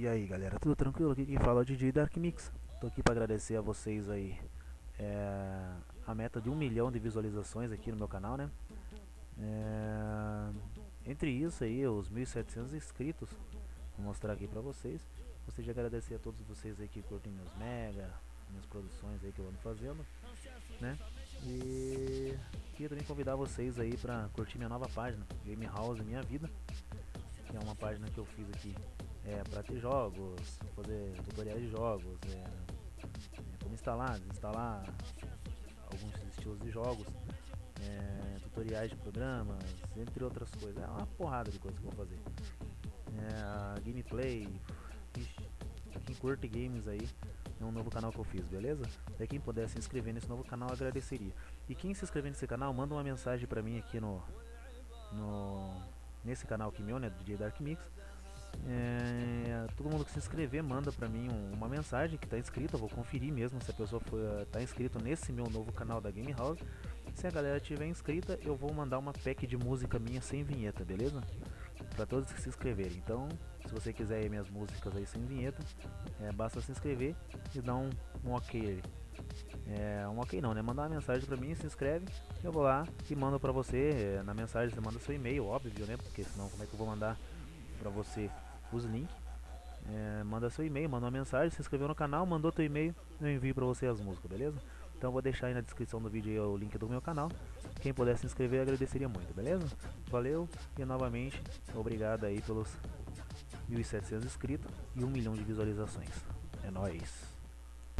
E aí galera, tudo tranquilo? Aqui quem fala é o DJ Dark Mix. Tô aqui para agradecer a vocês aí é, a meta de um milhão de visualizações aqui no meu canal, né? É, entre isso aí, os 1.700 inscritos, vou mostrar aqui pra vocês. Gostaria de agradecer a todos vocês aí que curtem meus mega, minhas produções aí que eu ando fazendo, né? E queria também convidar vocês aí pra curtir minha nova página, Game House Minha Vida, que é uma página que eu fiz aqui é, para ter jogos, fazer tutoriais de jogos, é, é, como instalar, desinstalar alguns estilos de jogos, é, tutoriais de programas, entre outras coisas. É uma porrada de coisas que eu vou fazer. É, gameplay, ixi, pra quem curte games aí, é um novo canal que eu fiz, beleza? Pra quem puder se inscrever nesse novo canal, agradeceria. E quem se inscrever nesse canal, manda uma mensagem pra mim aqui no, no nesse canal aqui meu, né, DJ Dark Mix é, todo mundo que se inscrever manda pra mim um, uma mensagem que tá inscrito, eu vou conferir mesmo se a pessoa tá inscrito nesse meu novo canal da Game House. Se a galera tiver inscrita, eu vou mandar uma pack de música minha sem vinheta, beleza? Para todos que se inscreverem. Então, se você quiser minhas músicas aí sem vinheta, é, basta se inscrever e dar um, um ok aí. É, um ok não, né? Mandar uma mensagem pra mim, se inscreve, eu vou lá e mando pra você. É, na mensagem você manda seu e-mail, óbvio, né? Porque senão como é que eu vou mandar pra você os links. É, manda seu e-mail, manda uma mensagem, se inscreveu no canal, mandou teu e-mail, eu envio pra você as músicas, beleza? Então vou deixar aí na descrição do vídeo o link do meu canal. Quem puder se inscrever agradeceria muito, beleza? Valeu e novamente obrigado aí pelos 1.700 inscritos e 1 milhão de visualizações. É nóis!